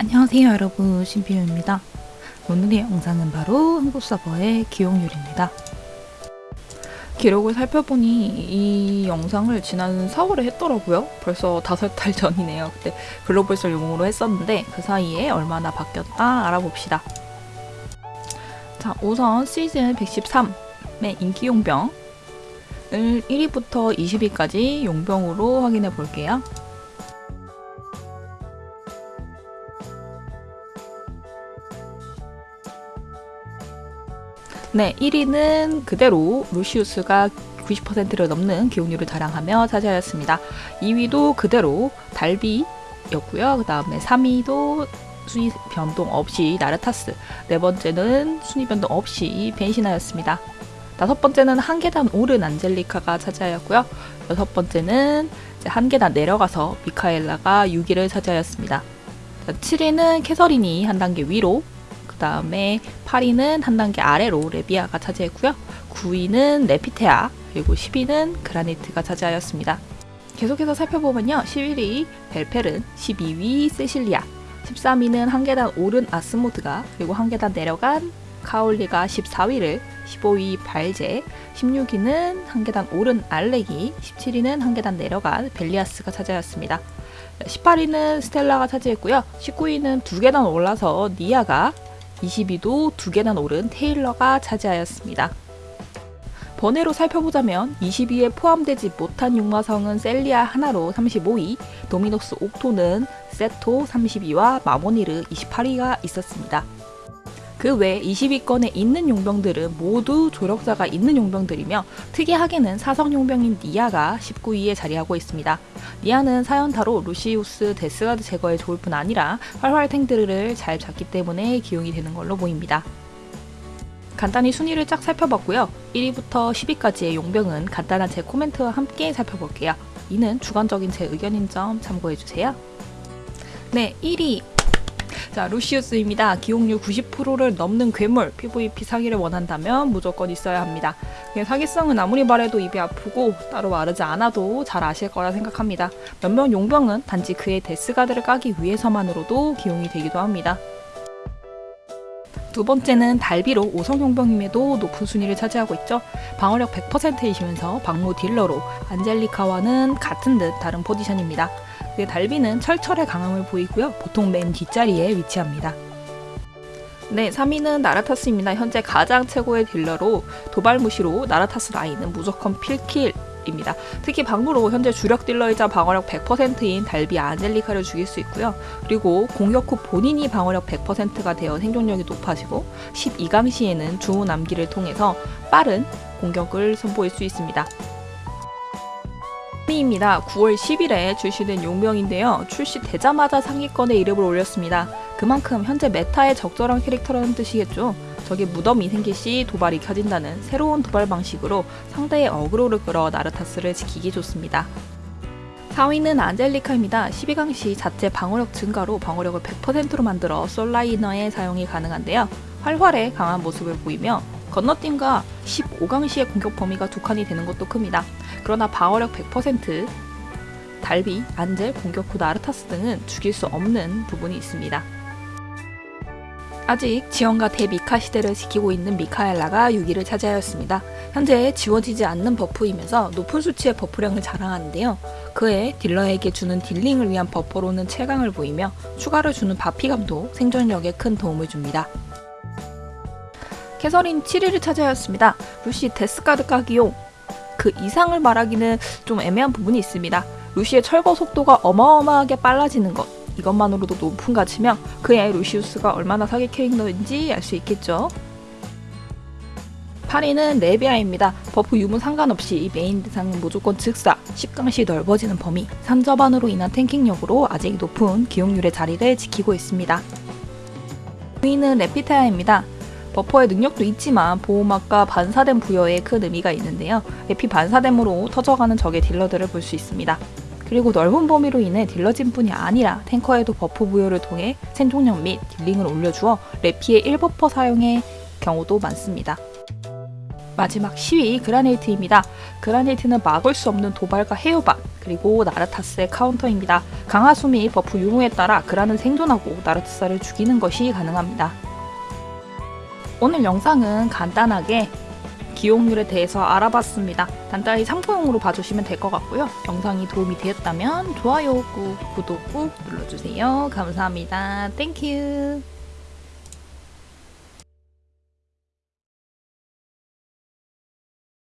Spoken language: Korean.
안녕하세요 여러분. 신비유입니다. 오늘의 영상은 바로 한국 서버의 기용률입니다. 기록을 살펴보니 이 영상을 지난 4월에 했더라고요. 벌써 5달 전이네요. 그때 글로벌설 용으로 했었는데 그 사이에 얼마나 바뀌었다 알아봅시다. 자 우선 시즌 113의 인기 용병을 1위부터 20위까지 용병으로 확인해 볼게요 네, 1위는 그대로 루시우스가 90%를 넘는 기용률을 자랑하며 차지하였습니다. 2위도 그대로 달비였고요. 그 다음에 3위도 순위 변동 없이 나르타스, 네 번째는 순위 변동 없이 벤시나였습니다. 다섯 번째는 한 계단 오른 안젤리카가 차지하였고요. 여섯 번째는 한 계단 내려가서 미카엘라가 6위를 차지하였습니다. 7위는 캐서린이 한 단계 위로 다음에 8위는 한 단계 아래로 레비아가 차지했고요. 9위는 레피테아, 그리고 10위는 그라니트가 차지하였습니다. 계속해서 살펴보면요. 11위 벨페른, 12위 세실리아, 13위는 한 계단 오른 아스모드가, 그리고 한 계단 내려간 카올리가 14위를, 15위 발제, 16위는 한 계단 오른 알렉이, 17위는 한 계단 내려간 벨리아스가 차지하였습니다. 18위는 스텔라가 차지했고요. 19위는 두 계단 올라서 니아가 22도 두 개나 오른 테일러가 차지하였습니다. 번외로 살펴보자면 22에 포함되지 못한 육마성은 셀리아 하나로 35위, 도미노스 옥토는 세토 32와 마모니르 28위가 있었습니다. 그 외 20위권에 있는 용병들은 모두 조력자가 있는 용병들이며 특이하게는 사성 용병인 니아가 19위에 자리하고 있습니다. 니아는 사연타로 루시우스 데스가드 제거에 좋을 뿐 아니라 활활 탱들을 잘 잡기 때문에 기용이 되는 걸로 보입니다. 간단히 순위를 쫙 살펴봤고요. 1위부터 10위까지의 용병은 간단한 제 코멘트와 함께 살펴볼게요. 이는 주관적인 제 의견인 점 참고해주세요. 네, 1위 자, 루시우스입니다. 기용률 90%를 넘는 괴물, PVP 사기를 원한다면 무조건 있어야 합니다. 사기성은 아무리 말해도 입이 아프고 따로 말하지 않아도 잘 아실 거라 생각합니다. 몇몇 용병은 단지 그의 데스가드를 까기 위해서만으로도 기용이 되기도 합니다. 두 번째는 달비로 5성 용병임에도 높은 순위를 차지하고 있죠. 방어력 100%이시면서 방무 딜러로 안젤리카와는 같은 듯 다른 포지션입니다. 그 달비는 철철의 강함을 보이고요. 보통 맨 뒷자리에 위치합니다. 네, 3위는 나라타스입니다. 현재 가장 최고의 딜러로 도발무시로 나라타스 라인은 무조건 필킬 입니다. 특히 방무로 현재 주력 딜러이자 방어력 100%인 달비 안젤리카를 죽일 수 있고요. 그리고 공격 후 본인이 방어력 100%가 되어 생존력이 높아지고 12강 시에는 주호 남기를 통해서 빠른 공격을 선보일 수 있습니다. 입니다. 9월 10일에 출시된 용병인데요. 출시되자마자 상위권에 이름을 올렸습니다. 그만큼 현재 메타에 적절한 캐릭터라는 뜻이겠죠. 적의 무덤이 생길 시 도발이 켜진다는 새로운 도발 방식으로 상대의 어그로를 끌어 나르타스를 지키기 좋습니다. 4위는 안젤리카입니다. 12강 시 자체 방어력 증가로 방어력을 100%로 만들어 솔라이너의 사용이 가능한데요. 활활해 강한 모습을 보이며 건너뛴과 15강 시의 공격 범위가 두 칸이 되는 것도 큽니다. 그러나 방어력 100%, 달비, 안젤, 공격 후 나르타스 등은 죽일 수 없는 부분이 있습니다. 아직 지원과 대미카 시대를 지키고 있는 미카엘라가 6위를 차지하였습니다. 현재 지워지지 않는 버프이면서 높은 수치의 버프량을 자랑하는데요. 그에 딜러에게 주는 딜링을 위한 버퍼로는 최강을 보이며 추가를 주는 바피감도 생존력에 큰 도움을 줍니다. 캐서린 7위를 차지하였습니다. 루시 데스카드 까기용 그 이상을 말하기는 좀 애매한 부분이 있습니다. 루시의 철거 속도가 어마어마하게 빨라지는 것 이것만으로도 높은 가치며 그의 루시우스가 얼마나 사기 캐릭터인지 알 수 있겠죠. 8위는 레비아입니다. 버프 유무 상관없이 메인 대상은 무조건 즉사, 10강 시 넓어지는 범위, 산저반으로 인한 탱킹력으로 아직 높은 기용률의 자리를 지키고 있습니다. 9위는 레피테아입니다. 버퍼의 능력도 있지만 보호막과 반사된 부여에 큰 의미가 있는데요. 에피 반사됨으로 터져가는 적의 딜러들을 볼 수 있습니다. 그리고 넓은 범위로 인해 딜러진 뿐이 아니라 탱커에도 버프 부여를 통해 생존력 및 딜링을 올려주어 레피의 1버퍼 사용의 경우도 많습니다. 마지막 10위 그라네이트입니다. 그라네이트는 막을 수 없는 도발과 해요반 그리고 나르타스의 카운터입니다. 강화수 및 버프 유무에 따라 그라는 생존하고 나르타스를 죽이는 것이 가능합니다. 오늘 영상은 간단하게 기용률에 대해서 알아봤습니다. 간단히 참고용으로 봐주시면 될 것 같고요. 영상이 도움이 되었다면 좋아요 꾹, 구독 꾹 눌러주세요. 감사합니다. Thank you